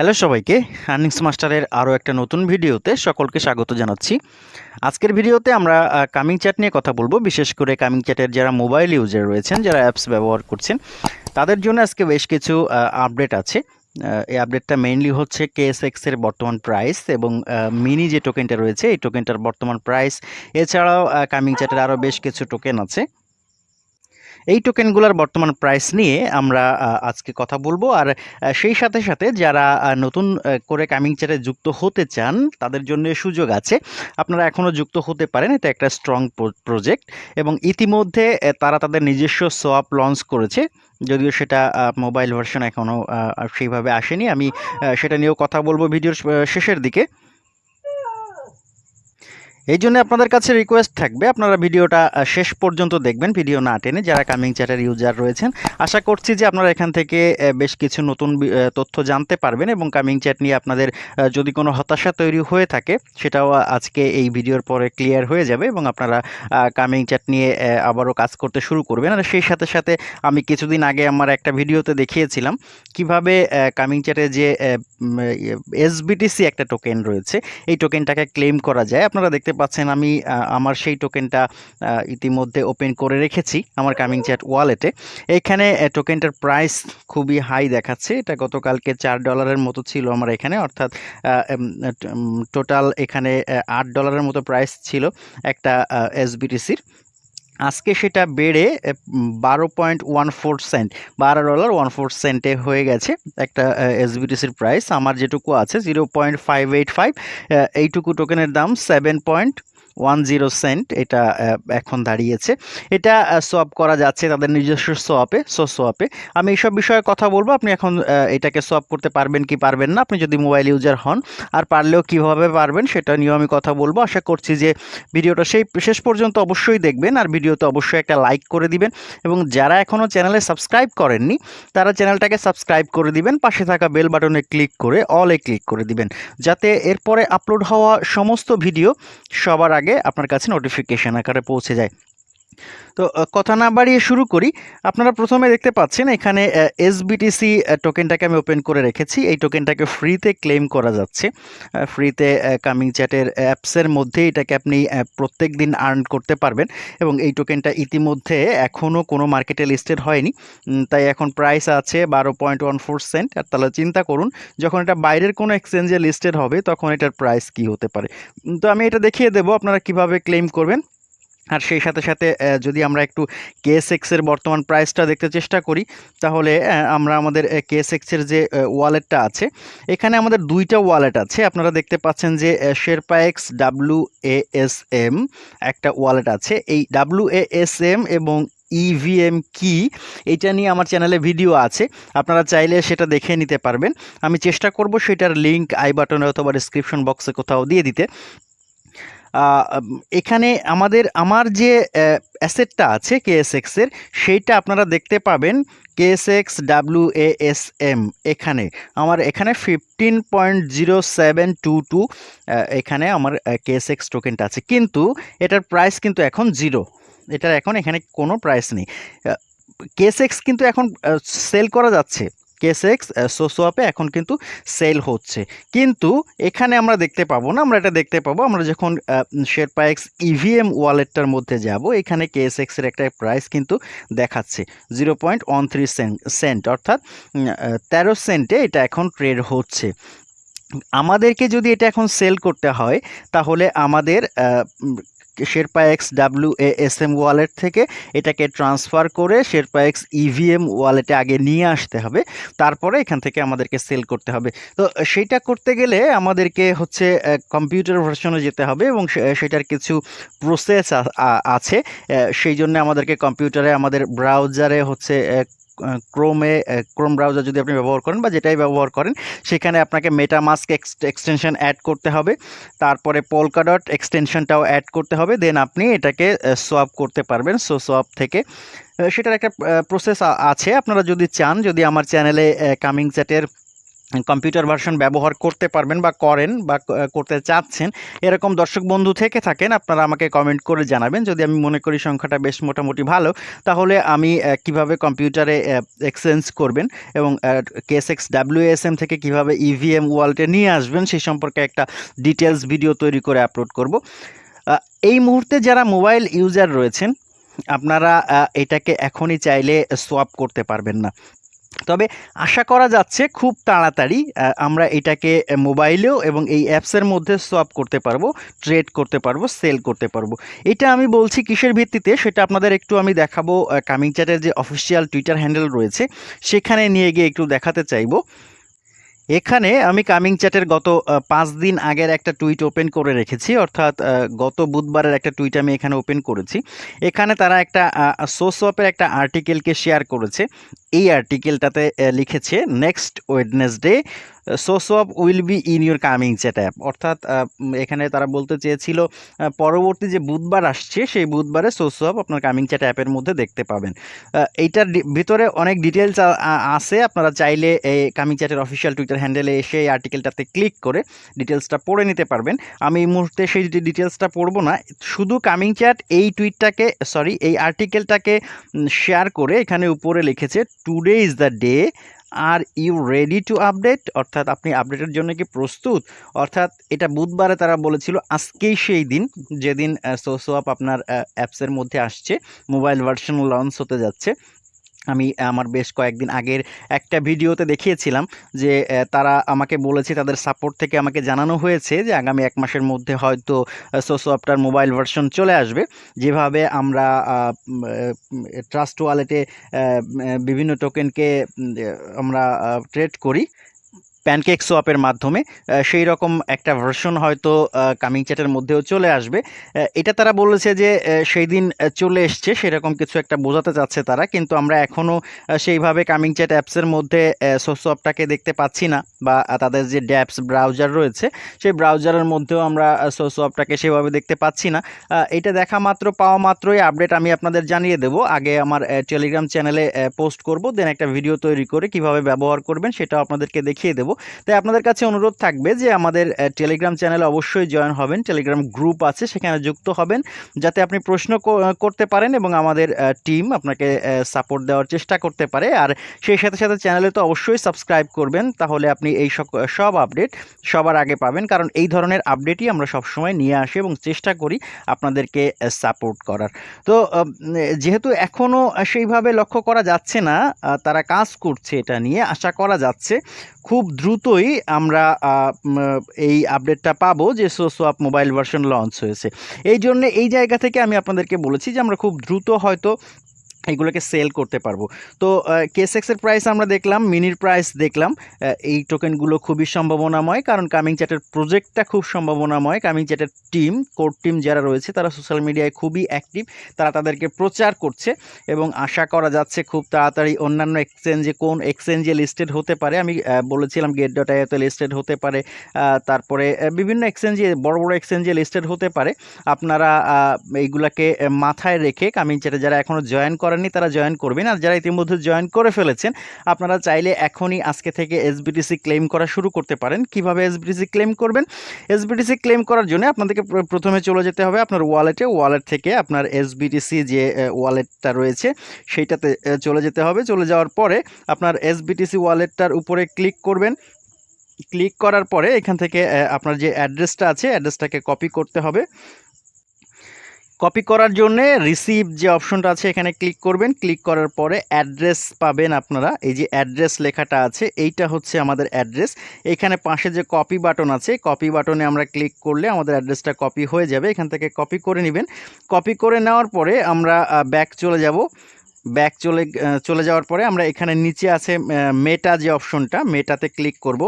Hello সবাইকে earnings মাস্টারের আরও একটা নতুন ভিডিওতে সকলকে স্বাগত জানাচ্ছি। আজকের ভিডিওতে আমরা কামিং চ্যাট নিয়ে কথা বলব। বিশেষ করে কামিং চ্যাটের যারা মোবাইল ইউজার রয়েছেন, যারা অ্যাপস ব্যবহার করছেন, তাদের জন্য আজকে বেশ কিছু আপডেট আছে। এই আপডেটটা মেইনলি হচ্ছে কেএসএক্স এর বর্তমান প্রাইস এবং মিনি যে টোকেনটা রয়েছে, এই টোকেনটার বর্তমান প্রাইস এছাড়াও কামিং চ্যাটের আরও বেশ কিছু টোকেন আছে। এই টোকেনগুলোর বর্তমান প্রাইস নিয়ে আমরা আজকে কথা বলব। আর সেই সাথে সাথে যারা নতুন করে কামিং চ্যাটে যুক্ত হতে চান, তাদের জন্য সুযোগ আছে। আপনারা এখনও যুক্ত হতে পারেন, এটা একটা স্ট্রং প্রজেক্ট এবং ইতিমধ্যে তারা তাদের নিজস্ব সোয়াপ লঞ্চ করেছে। যদিও সেটা মোবাইল ভার্সন এখনও সেইভাবে আসেনি। আমি সেটা নিয়েও কথা বলব ভিডিওর শেষের দিকে। এই জন্য আপনাদের কাছে রিকোয়েস্ট থাকবে, আপনারা ভিডিওটা শেষ পর্যন্ত দেখবেন, ভিডিও না টেনে যারা কামিং চ্যাটের ইউজার রয়েছেন, আশা করছি যে আপনারা এখান থেকে বেশ কিছু নতুন তথ্য জানতে পারবেন এবং কামিং চ্যাট নিয়ে আপনাদের যদি কোনো হতাশা তৈরি হয়ে থাকে, সেটাও আজকে এই ভিডিওর পরে ক্লিয়ার হয়ে যাবে এবং আপনারা কামিং চ্যাট নিয়ে আবারও কাজ করতে শুরু করবেন। আর সেই সাথে সাথে আমি কিছুদিন আগে আমার একটা ভিডিওতে দেখিয়েছিলাম, কীভাবে কামিং চ্যাটে যে এসবিটিসি একটা টোকেন রয়েছে, এই টোকেনটাকে ক্লেম করা যায়। আপনারা দেখতে পাচ্ছেন আমি আমার সেই টোকেনটা ইতিমধ্যে ওপেন করে রেখেছি আমার কামিং চ্যাট ওয়ালেটে এখানে টোকেনটার প্রাইস খুবই হাই দেখাচ্ছে। এটা গতকালকে চার ডলারের মতো ছিল আমার এখানে, অর্থাৎ টোটাল এখানে আট ডলারের মতো প্রাইস ছিল একটা এসবিটিসির আজকে সেটা বেড়ে বারো পয়েন্ট ওয়ান ফোর সেন্ট, বারো ডলার ওয়ান ফোর সেন্টে হয়ে গেছে একটা এসবিটিসির প্রাইস আমার যেটুকু আছে zero point five eight five এইটুকু টোকেনের দাম seven point one zero cent এটা এখন দাঁড়িয়েছে। এটা সোয়াপ করা যাচ্ছে তাদের নিজস্ব সোয়াপে সো সোয়াপে আমি এইসব বিষয়ে কথা বলব, আপনি এখন এটাকে সোয়াপ করতে পারবেন কি পারবেন না, আপনি যদি মোবাইল ইউজার হন, আর পারলেও কীভাবে পারবেন সেটা নিয়েও আমি কথা বলব। আশা করছি যে ভিডিওটা সেই, শেষ পর্যন্ত অবশ্যই দেখবেন, আর ভিডিওতে অবশ্যই একটা লাইক করে দিবেন। এবং যারা এখনও চ্যানেলে সাবস্ক্রাইব করেননি, তারা চ্যানেলটাকে সাবস্ক্রাইব করে দিবেন, পাশে থাকা বেল বাটনে ক্লিক করে অলে ক্লিক করে দিবেন। যাতে এরপরে আপলোড হওয়া সমস্ত ভিডিও সবার আগে আপনার কাছে নোটিফিকেশন আকারে পৌঁছে যায়। তো কথা না বাড়িয়ে শুরু করি। আপনারা প্রথমে দেখতে পাচ্ছেন এখানে এসবিটিসি টোকেনটাকে আমি ওপেন করে রেখেছি। এই টোকেনটাকে ফ্রিতে ক্লেম করা যাচ্ছে। ফ্রিতে কামিং চ্যাটের অ্যাপসের মধ্যে এটাকে আপনি প্রত্যেক দিন আর্ন করতে পারবেন এবং এই টোকেনটা ইতিমধ্যে এখনও কোনো মার্কেটে লিস্টেড হয়নি। তাই এখন প্রাইস আছে বারো পয়েন্ট ওয়ান ফোর সেন্ট আর তাহলে চিন্তা করুন, যখন এটা বাইরের কোনো এক্সচেঞ্জে লিস্টেড হবে, তখন এটার প্রাইস কি হতে পারে? তো আমি এটা দেখিয়ে দেবো, আপনারা কীভাবে ক্লেম করবেন। আর সেই সাথে সাথে যদি আমরা একটু কেএসএক্স এর বর্তমান প্রাইসটা দেখতে চেষ্টা করি, তাহলে আমরা আমাদের কেএসএক্স এর যে ওয়ালেটটা আছে, এখানে আমাদের দুইটা ওয়ালেট আছে। আপনারা দেখতে পাচ্ছেন যে Sherpa X W S M একটা ওয়ালেট আছে। এই ডাব্লু এস এম এবং ইভিএম কি এটা নিয়ে আমার চ্যানেলে ভিডিও আছে। আপনারা চাইলে সেটা দেখে নিতে পারবেন। আমি চেষ্টা করব সেটার লিঙ্ক আই বাটনে অথবা ডিসক্রিপশন বক্সে কোথাও দিয়ে দিতে। এখানে আমাদের, আমার যে অ্যাসেটটা আছে কেএসএক্স এর, সেইটা আপনারা দেখতে পাবেন কেএসএক্স ডাব্লিউ এস এম এখানে। আমার এখানে fifteen point zero seven two two এখানে আমার কেএসএক্স টোকেনটা আছে। কিন্তু এটার প্রাইস কিন্তু এখন জিরো এটার এখন এখানে কোনো প্রাইস নেই। কেএসএক্স কিন্তু এখন সেল করা যাচ্ছে। কেএসএক্স সোসোয়াপে এখন কিন্তু সেল হচ্ছে। কিন্তু এখানে আমরা দেখতে পাবো না, আমরা এটা দেখতে পাবো, আমরা যখন শেরপা এক্স ইভিএম ওয়ালেটটার মধ্যে যাব, এখানে কেএসএক্সের একটা প্রাইস কিন্তু দেখাচ্ছে zero point one three cent অর্থাৎ তেরো সেন্টে এটা এখন ট্রেড হচ্ছে। আমাদেরকে যদি এটা এখন সেল করতে হয়, তাহলে আমাদের Sherpa X W M wallet থেকে এটাকে ট্রান্সফার করে শেরপা এক্স ইভিএম ওয়ালেটে আগে নিয়ে আসতে হবে। তারপরে এখান থেকে আমাদেরকে সেল করতে হবে। তো সেইটা করতে গেলে আমাদেরকে হচ্ছে কম্পিউটার ভার্সনে যেতে হবে এবং সেটার কিছু প্রসেস আছে। সেই জন্য আমাদেরকে কম্পিউটারে আমাদের ব্রাউজারে হচ্ছে ক্রোমে ক্রোম ব্রাউজার যদি আপনি ব্যবহার করেন বা যেটাই ব্যবহার করেন, সেখানে আপনাকে মেটামাস্ক এক্সটেনশন অ্যাড করতে হবে। তারপরে পোলকাডট এক্সটেনশনটাও অ্যাড করতে হবে। দেন আপনি এটাকে সোয়াপ করতে পারবেন। সো সোয়াপ থেকে সেটার একটা প্রসেস আছে। আপনারা যদি চান, যদি আমার চ্যানেলে কামিং চ্যাটের কম্পিউটার ভার্সন ব্যবহার করতে পারবেন বা করেন বা করতে চাচ্ছেন, এরকম দর্শক বন্ধু থেকে থাকেন, আপনারা আমাকে কমেন্ট করে জানাবেন। যদি আমি মনে করি সংখ্যাটা বেশ মোটামুটি ভালো, তাহলে আমি কীভাবে কম্পিউটারে এক্সচেঞ্জ করবেন এবং কেস এক্স ডাব্লিউএসএম থেকে কীভাবে E ইভিএম ওয়ালটে নিয়ে আসবেন সেই সম্পর্কে একটা ডিটেলস ভিডিও তৈরি করে আপলোড করব। এই মুহূর্তে যারা মোবাইল ইউজার রয়েছেন, আপনারা এটাকে এখনই চাইলে সোয়াপ করতে পারবেন না। তবে আশা করা যাচ্ছে খুব তাড়াতাড়ি আমরা এটাকে মোবাইলেও এবং এই অ্যাপসের মধ্যে সোয়াপ করতে পারব ট্রেড করতে পারব সেল করতে পারব। এটা আমি বলছি কিসের ভিত্তিতে, সেটা আপনাদের একটু আমি দেখাবো কামিং চ্যাটের যে অফিসিয়াল টুইটার হ্যান্ডেল রয়েছে, সেখানে নিয়ে গিয়ে একটু দেখাতে চাইব। এখানে আমি কামিং চ্যাটের গত পাঁচ দিন আগের একটা টুইট ওপেন করে রেখেছি, অর্থাৎ গত বুধবারের একটা টুইট আমি এখানে ওপেন করেছি। এখানে তারা একটা সোসওয়াপের একটা আর্টিকেলকে শেয়ার করেছে। এই আর্টিকেলটাতে লিখেছে next Wednesday SOS swap will be in your coming chat app অর্থাৎ এখানে তারা বলতে চেয়েছিল পরবর্তী যে বুধবার আসছে, সেই বুধবারে সোসওয়াপ আপনার কামিং চ্যাট অ্যাপের মধ্যে দেখতে পাবেন। এইটার ভিতরে অনেক ডিটেলস আছে। আপনারা চাইলে এই কামিং চ্যাটের অফিসিয়াল টুইটার হ্যান্ডেলে এসে এই আর্টিকেলটাতে ক্লিক করে ডিটেলসটা পড়ে নিতে পারবেন। আমি এই মুহূর্তে সেই ডিটেলসটা পড়ব না। শুধু কামিং চ্যাট এই টুইটটাকে সরি এই আর্টিকেলটাকে শেয়ার করে এখানে উপরে লিখেছে today is the day are you ready to update অর্থাৎ আপনি আপডেটের জন্য কি প্রস্তুত? অর্থাৎ এটা বুধবারে তারা বলেছিল আজকেই সেই দিন, যেদিন সোসোয়াপ আপনার অ্যাপসের মধ্যে আসছে মোবাইল ভার্সন লঞ্চ হতে যাচ্ছে। আমি আমার বেশ কয়েকদিন আগের একটা ভিডিওতে দেখিয়েছিলাম যে তারা আমাকে বলেছে, তাদের সাপোর্ট থেকে আমাকে জানানো হয়েছে যে, আগামী এক মাসের মধ্যে হয়তো সোসোয়াপটার মোবাইল ভার্সন চলে আসবে। যেভাবে আমরা ট্রাস্ট ওয়ালেটে বিভিন্ন টোকেনকে আমরা ট্রেড করি। প্যানকেক সোয়াপের মাধ্যমে সেই রকম একটা ভার্সন হয়তো কামিং চ্যাটের মধ্যেও চলে আসবে। এটা তারা বলেছে যে সেই দিন চলে এসছে, সেরকম কিছু একটা বোঝাতে চাচ্ছে তারা, কিন্তু আমরা এখনও সেইভাবে কামিং চ্যাট অ্যাপসের মধ্যে সোসোয়াপটাকে দেখতে পাচ্ছি না, বা তাদের যে ড্যাপস ব্রাউজার রয়েছে, সেই ব্রাউজারের মধ্যেও আমরা সোসোয়াপটাকে সেভাবে দেখতে পাচ্ছি না। এটা দেখা মাত্র, পাওয়া মাত্রই আপডেট আমি আপনাদের জানিয়ে দেব। আগে আমার টেলিগ্রাম চ্যানেলে পোস্ট করব দেন একটা ভিডিও তৈরি করে কীভাবে ব্যবহার করবেন, সেটাও আপনাদেরকে দেখিয়ে দেবো। তাই আপনাদের কাছে অনুরোধ থাকবে যে আমাদের টেলিগ্রাম চ্যানেলে অবশ্যই জয়েন হবেন। টেলিগ্রাম গ্রুপ আছে, সেখানে যুক্ত হবেন। যাতে আপনি প্রশ্ন করতে পারেন এবং আমাদের টিম আপনাকে সাপোর্ট দেওয়ার চেষ্টা করতে পারে। আর সেই সাথে সাথে চ্যানেলে তো অবশ্যই সাবস্ক্রাইব করবেন, তাহলে আপনি এই সব আপডেট সবার আগে পাবেন। কারণ এই ধরনের আপডেটই আমরা সবসময় নিয়ে আসি এবং চেষ্টা করি আপনাদেরকে সাপোর্ট করার। তো যেহেতু এখনও সেইভাবে লক্ষ্য করা যাচ্ছে না তারা কাজ করছে এটা নিয়ে, আশা করা যাচ্ছে। খুব দ্রুতই আমরা এই আপডেটটা পাবো যে সোসোয়াপ মোবাইল ভার্সন লঞ্চ হয়েছে। এই জন্য এই জায়গা থেকে আমি আপনাদেরকে বলেছি যে আমরা খুব দ্রুত হয়তো এগুলোকে সেল করতে পারব। তো কেসেক্সের প্রাইস আমরা দেখলাম মিনির প্রাইস দেখলাম। এই টোকেনগুলো খুবই সম্ভাবনাময়, কারণ কামিং চ্যাটের প্রজেক্টটা খুব সম্ভাবনাময়। কামিং চ্যাটের টিম কোর টিম যারা রয়েছে, তারা সোশ্যাল মিডিয়ায় খুবই অ্যাক্টিভ তারা তাদেরকে প্রচার করছে এবং আশা করা যাচ্ছে খুব তাড়াতাড়ি অন্যান্য এক্সচেঞ্জে কোন এক্সচেঞ্জে লিস্টেড হতে পারে। আমি বলেছিলাম গেট ডট আইওতে লিস্টেড হতে পারে তারপরে বিভিন্ন এক্সচেঞ্জে বড় বড় এক্সচেঞ্জে লিস্টেড হতে পারে। আপনারা এইগুলাকে মাথায় রেখে কামিং চ্যাটে যারা এখনও জয়েন করেননি, তারা জয়েন করবেন। আর যারা ইতিমধ্যে জয়েন করে ফেলেছেন, আপনারা চাইলে এখনই আজকে থেকে এসবিটিসি ক্লেম করা শুরু করতে পারেন। কীভাবে এসবিটিসি ক্লেম করবেন? এসবিটিসি ক্লেম করার জন্য আপনাদেরকে প্রথমে চলে যেতে হবে আপনার ওয়ালেটে ওয়ালেট থেকে আপনার এসবিটিসি যে ওয়ালেটটা রয়েছে, সেইটাতে চলে যেতে হবে। চলে যাওয়ার পরে আপনার এসবিটিসি ওয়ালেটটার উপরে ক্লিক করবেন। ক্লিক করার পরে এখান থেকে আপনার যে অ্যাড্রেসটা আছে অ্যাড্রেসটাকে কপি করতে হবে। কপি করার জন্যে রিসিভ যে অপশনটা আছে, এখানে ক্লিক করবেন। ক্লিক করার পরে অ্যাড্রেস পাবেন আপনারা। এই যে অ্যাড্রেস লেখাটা আছে, এইটা হচ্ছে আমাদের অ্যাড্রেস এখানে পাশে যে কপি বাটন আছে কপি বাটনে আমরা ক্লিক করলে আমাদের অ্যাড্রেসটা কপি হয়ে যাবে। এখান থেকে কপি করে নেবেন। কপি করে নেওয়ার পরে আমরা ব্যাক চলে যাব। ব্যাক চলে চলে যাওয়ার পরে আমরা এখানে নিচে আছে মেটা যে অপশনটা মেটাতে ক্লিক করব।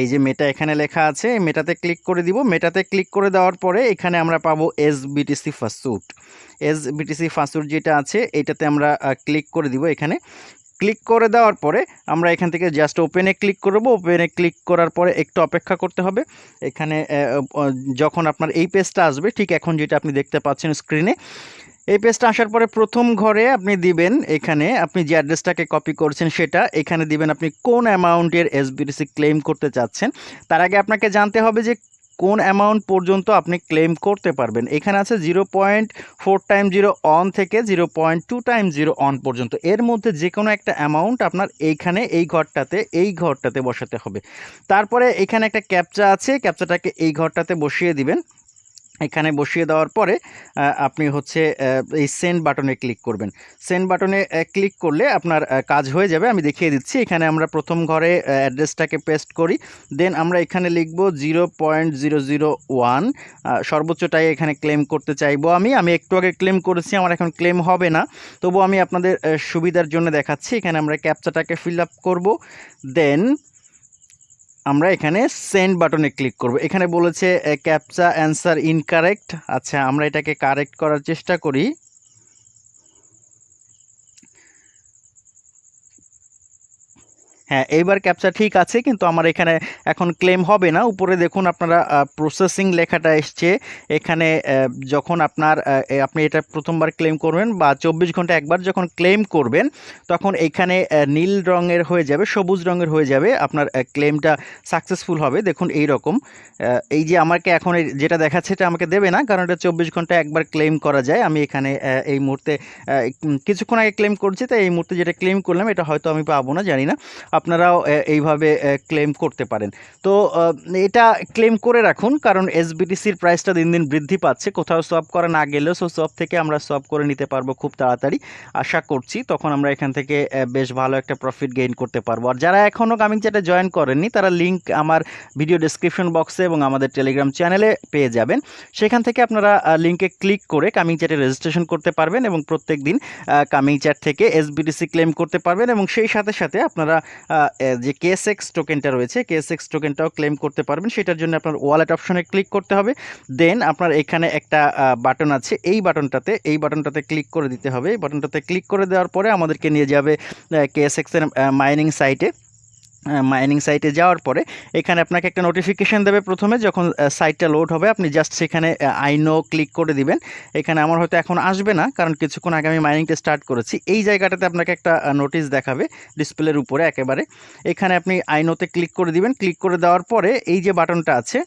এই যে মেটা এখানে লেখা আছে, মেটাতে ক্লিক করে দিব। মেটাতে ক্লিক করে দেওয়ার পরে এখানে আমরা পাবো এস বিটিসি ফাস্টুট এস বিটিসি ফাস্টুট যেটা আছে, এটাতে আমরা ক্লিক করে দিব এখানে। ক্লিক করে দেওয়ার পরে আমরা এখান থেকে জাস্ট ওপেনে ক্লিক করব ওপেনে ক্লিক করার পরে একটু অপেক্ষা করতে হবে। এখানে যখন আপনার এই পেজটা আসবে, ঠিক এখন যেটা আপনি দেখতে পাচ্ছেন স্ক্রিনে এই পেজটা আসার পরে প্রথম ঘরে আপনি দিবেন এখানে, আপনি যে অ্যাড্রেসটাকে কপি করছেন সেটা, এখানে দিবেন আপনি কোন অ্যামাউন্টের এসবিটিসি ক্লেম করতে চাচ্ছেন। তার আগে আপনাকে জানতে হবে যে কোন অ্যামাউন্ট পর্যন্ত আপনি ক্লেম করতে পারবেন। এখানে আছে zero point four time zero one থেকে zero point two time zero one পর্যন্ত। এর মধ্যে যে কোনো একটা অ্যামাউন্ট আপনার এইখানে, এই ঘরটাতে এই ঘরটাতে বসাতে হবে। তারপরে এখানে একটা ক্যাপচা আছে ক্যাপচাটাকে এই ঘরটাতে বসিয়ে দিবেন। এখানে বসিয়ে দেওয়ার পরে আপনি হচ্ছে এই সেন্ড বাটনে ক্লিক করবেন। সেন্ড বাটনে ক্লিক করলে আপনার কাজ হয়ে যাবে। আমি দেখিয়ে দিচ্ছি, এখানে আমরা প্রথম ঘরে অ্যাড্রেসটাকে পেস্ট করি। দেন আমরা এখানে লিখব zero point zero zero one সর্বোচ্চটাই এখানে ক্লেম করতে চাইব আমি। আমি একটু আগে ক্লেম করেছি, আমার এখন ক্লেম হবে না। তবু আমি আপনাদের সুবিধার জন্য দেখাচ্ছি। এখানে আমরা ক্যাপচাটাকে ফিল আপ করব। দেন আমরা এখানে সেন্ড বাটনে ক্লিক করব। এখানে বলেছে ক্যাপচা অ্যান্সার ইনকারেক্ট আচ্ছা আমরা এটাকে কারেক্ট করার চেষ্টা করি। হ্যাঁ এইবার ক্যাপচা ঠিক আছে, কিন্তু আমার এখানে এখন ক্লেম হবে না। উপরে দেখুন আপনারা প্রসেসিং লেখাটা এসছে। এখানে যখন আপনার আপনি এটা প্রথমবার ক্লেম করবেন বা চব্বিশ ঘণ্টা একবার যখন ক্লেম করবেন, তখন এখানে নীল রঙের হয়ে যাবে, সবুজ রঙের হয়ে যাবে, আপনার ক্লেমটা সাকসেসফুল হবে। দেখুন এই রকম এই যে আমাকে এখন যেটা দেখাচ্ছে এটা আমাকে দেবে না, কারণ এটা চব্বিশ ঘণ্টা একবার ক্লেম করা যায়। আমি এখানে এই মুহূর্তে কিছুক্ষণ আগে ক্লেম করছি, তাই এই মুহূর্তে যেটা ক্লেম করলাম, এটা হয়তো আমি পাবো না, জানি না। আপনারাও এইভাবে ক্লেম করতে পারেন। তো এটা ক্লেম করে রাখুন, কারণ এসবিটিসির প্রাইসটা দিন দিন বৃদ্ধি পাচ্ছে। কোথাও সব করা না গেলেও সো সব থেকে আমরা সব করে নিতে পারব খুব তাড়াতাড়ি। আশা করছি তখন আমরা এখান থেকে বেশ ভালো একটা প্রফিট গেইন করতে পারব। আর যারা এখনও কামিং চ্যাটে জয়েন করেননি, তারা লিঙ্ক আমার ভিডিও ডেসক্রিপশন বক্সে এবং আমাদের টেলিগ্রাম চ্যানেলে পেয়ে যাবেন। সেখান থেকে আপনারা লিঙ্কে ক্লিক করে কামিং চ্যাটে রেজিস্ট্রেশন করতে পারবেন এবং প্রত্যেক দিন কামিং চ্যাট থেকে এসবিটিসি ক্লেম করতে পারবেন এবং সেই সাথে সাথে আপনারা যে কেএসএক্স টোকেনটা রয়েছে কেএসএক্স টোকেনটাও ক্লেম করতে পারবেন। সেটার জন্য আপনার ওয়ালেট অপশনে ক্লিক করতে হবে। দেন আপনার এখানে একটা বাটন আছে। এই বাটনটাতে এই বাটনটাতে ক্লিক করে দিতে হবে। এই বাটনটাতে ক্লিক করে দেওয়ার পরে আমাদেরকে নিয়ে যাবে কেএসএক্সের মাইনিং সাইটে মাইনিং সাইটে যাওয়ার পরে এখানে আপনাকে একটা নোটিফিকেশান দেবে প্রথমে যখন সাইটটা লোড হবে। আপনি জাস্ট সেখানে আইনো ক্লিক করে দিবেন। এখানে আমার হয়তো এখন আসবে না, কারণ কিছুক্ষণ আগে আমি মাইনিংটা স্টার্ট করেছি। এই জায়গাটাতে আপনাকে একটা নোটিশ দেখাবে ডিসপ্লের উপরে একেবারে। এখানে আপনি আইনোতে ক্লিক করে দিবেন। ক্লিক করে দেওয়ার পরে এই যে বাটনটা আছে,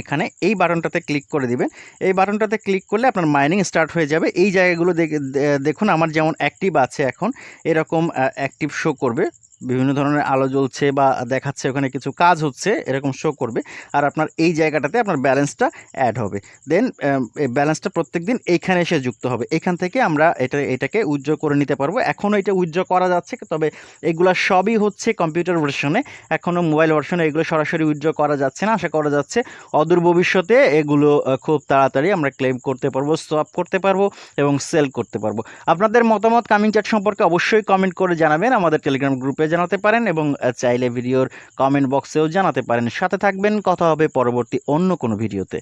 এখানে এই বাটনটাতে ক্লিক করে দিবেন। এই বাটনটাতে ক্লিক করলে আপনার মাইনিং স্টার্ট হয়ে যাবে। এই জায়গাগুলো দেখুন, আমার যেমন অ্যাক্টিভ আছে এখন, এরকম অ্যাক্টিভ শো করবে। বিভিন্ন ধরনের আলো জ্বলছে বা দেখাচ্ছে, ওখানে কিছু কাজ হচ্ছে, এরকম শো করবে। আর আপনার এই জায়গাটাতে আপনার ব্যালেন্সটা অ্যাড হবে। দেন এই ব্যালেন্সটা প্রত্যেক দিন এইখানে এসে যুক্ত হবে। এখান থেকে আমরা এটা, এটাকে উজ্জ্ব করে নিতে পারব। এখনও এটা উজ্জ্ব করা যাচ্ছে, তবে এগুলা সবই হচ্ছে কম্পিউটার ভার্সনে এখনও মোবাইল ভার্সনে এগুলো সরাসরি উজ্জ্ব করা যাচ্ছে না, আশা করা যাচ্ছে অদূর ভবিষ্যতে এগুলো খুব তাড়াতাড়ি আমরা ক্লেম করতে পারব সোয়াপ করতে পারব এবং সেল করতে পারব। আপনাদের মতামত কামিং চ্যাট সম্পর্কে অবশ্যই কমেন্ট করে জানাবেন আমাদের টেলিগ্রাম গ্রুপে জানাতে পারেন এবং চাইলে ভিডিওর কমেন্ট বক্সেও জানাতে পারেন। সাথে থাকবেন, কথা হবে পরবর্তী অন্য কোনো ভিডিওতে।